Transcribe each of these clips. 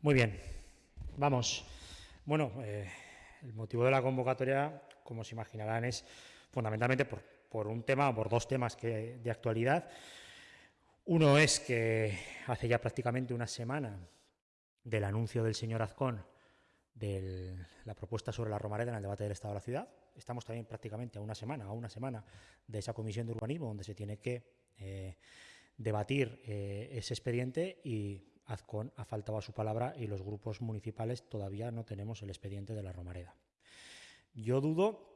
Muy bien, vamos. Bueno, eh, el motivo de la convocatoria, como se imaginarán, es fundamentalmente por, un tema por dos temas que, de actualidad. Uno es que hace ya prácticamente una semana del anuncio del señor Azcón de la propuesta sobre la Romareda en el debate del Estado de la Ciudad. Estamos también prácticamente a una semana, a una semana de esa comisión de urbanismo donde se tiene que eh, debatir eh, ese expediente y Azcón ha faltado a su palabra y los grupos municipales todavía no tenemos el expediente de la Romareda. Yo dudo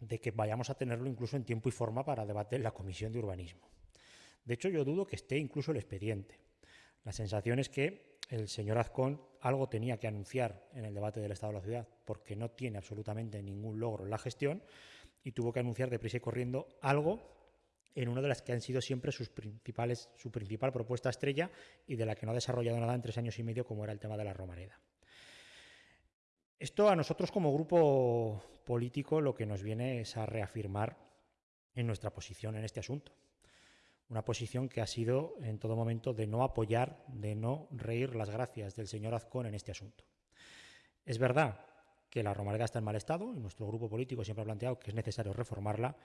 de que vayamos a tenerlo incluso en tiempo y forma para debatir la Comisión de Urbanismo. De hecho, yo dudo que esté incluso el expediente. La sensación es que el señor Azcón algo tenía que anunciar en el debate del Estado de la Ciudad porque no tiene absolutamente ningún logro en la gestión y tuvo que anunciar deprisa y corriendo algo en una de las que han sido siempre sus principales, su principal propuesta estrella y de la que no ha desarrollado nada en tres años y medio, como era el tema de la Romareda. Esto a nosotros como grupo político lo que nos viene es a reafirmar en nuestra posición en este asunto. Una posición que ha sido en todo momento de no apoyar, de no reír las gracias del señor Azcón en este asunto. Es verdad que la Romareda está en mal estado y nuestro grupo político siempre ha planteado que es necesario reformarla,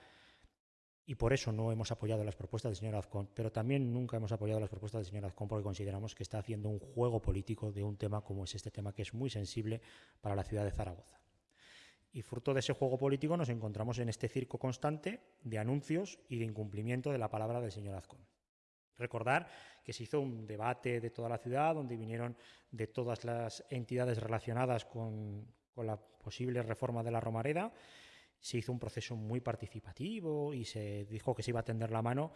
y por eso no hemos apoyado las propuestas del señor Azcón, pero también nunca hemos apoyado las propuestas del señor Azcón porque consideramos que está haciendo un juego político de un tema como es este tema, que es muy sensible para la ciudad de Zaragoza. Y fruto de ese juego político nos encontramos en este circo constante de anuncios y de incumplimiento de la palabra del señor Azcón. Recordar que se hizo un debate de toda la ciudad, donde vinieron de todas las entidades relacionadas con, con la posible reforma de la Romareda, se hizo un proceso muy participativo y se dijo que se iba a tender la mano,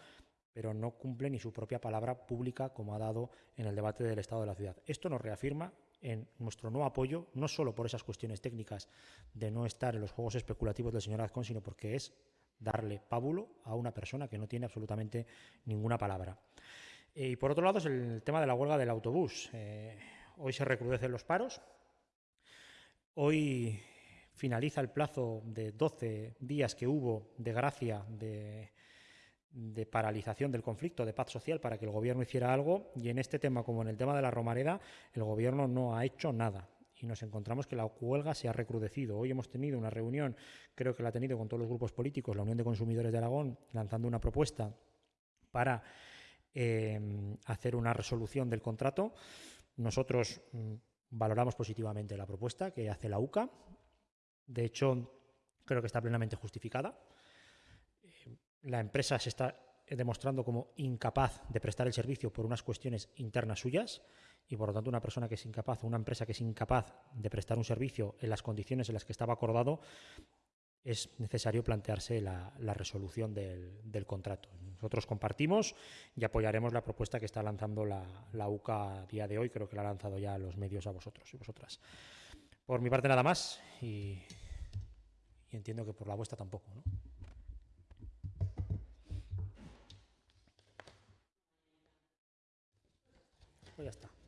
pero no cumple ni su propia palabra pública como ha dado en el debate del Estado de la ciudad. Esto nos reafirma en nuestro no apoyo, no solo por esas cuestiones técnicas de no estar en los juegos especulativos del señor Azcón, sino porque es darle pábulo a una persona que no tiene absolutamente ninguna palabra. Eh, y por otro lado es el tema de la huelga del autobús. Eh, hoy se recrudecen los paros. Hoy finaliza el plazo de 12 días que hubo de gracia de, paralización del conflicto, de paz social, para que el Gobierno hiciera algo, y en este tema, como en el tema de la Romareda, el Gobierno no ha hecho nada. Y nos encontramos que la huelga se ha recrudecido. Hoy hemos tenido una reunión, creo que la ha tenido con todos los grupos políticos, la Unión de Consumidores de Aragón, lanzando una propuesta para eh, hacer una resolución del contrato. Nosotros mm, valoramos positivamente la propuesta que hace la UCA, de hecho, creo que está plenamente justificada. Eh, la empresa se está demostrando como incapaz de prestar el servicio por unas cuestiones internas suyas y por lo tanto una persona que es incapaz o una empresa que es incapaz de prestar un servicio en las condiciones en las que estaba acordado es necesario plantearse la, resolución del, contrato. Nosotros compartimos y apoyaremos la propuesta que está lanzando la, la, UCA a día de hoy, creo que la ha lanzado ya los medios a vosotros y vosotras. Por mi parte nada más y, entiendo que por la vuestra tampoco. ¿no? Pues ya está.